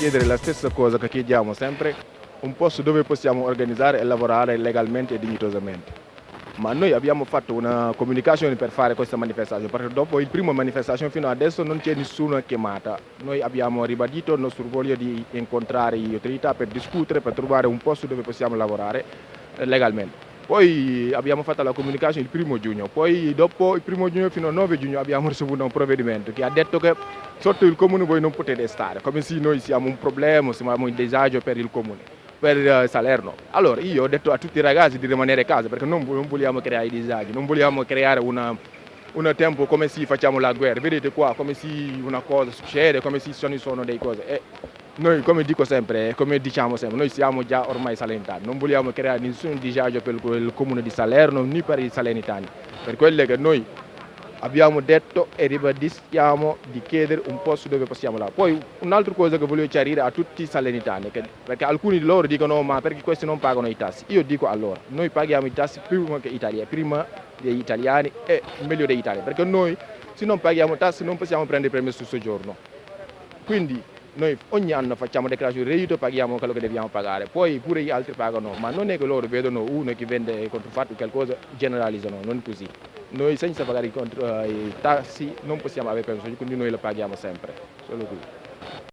chiedere la stessa cosa che chiediamo sempre, un posto dove possiamo organizzare e lavorare legalmente e dignitosamente. Ma noi abbiamo fatto una comunicazione per fare questa manifestazione, perché dopo il primo manifestazione fino adesso non c'è nessuna chiamata. Noi abbiamo ribadito il nostro voglio di incontrare le autorità per discutere, per trovare un posto dove possiamo lavorare eh, legalmente. Poi abbiamo fatto la comunicazione il primo giugno, poi dopo il primo giugno fino al 9 giugno abbiamo ricevuto un provvedimento che ha detto che sotto il comune voi non potete stare, come se noi siamo un problema, siamo un disagio per il comune, per uh, Salerno. Allora io ho detto a tutti i ragazzi di rimanere a casa perché non vogliamo creare disagi, non vogliamo creare una, un tempo come se facciamo la guerra, vedete qua come se una cosa succede, come se ci sono delle cose. E noi, come dico sempre, come diciamo sempre, noi siamo già ormai salentani, non vogliamo creare nessun disagio per il comune di Salerno né per i salernitani, per quello che noi abbiamo detto e ribadischiamo di chiedere un posto dove possiamo lavorare. Poi un'altra cosa che voglio chiarire a tutti i salernitani, perché alcuni di loro dicono ma perché questi non pagano i tassi? Io dico allora, noi paghiamo i tassi prima che Italia, prima degli italiani e meglio degli italiani, perché noi se non paghiamo tassi non possiamo prendere il permesso soggiorno. Quindi noi ogni anno facciamo dichiarazione di reddito, paghiamo quello che dobbiamo pagare, poi pure gli altri pagano, ma non è che loro vedono uno che vende controfatto qualcosa, generalizzano, non è così. Noi senza pagare i, contro, i tassi non possiamo avere permesso, quindi noi lo paghiamo sempre, solo qui.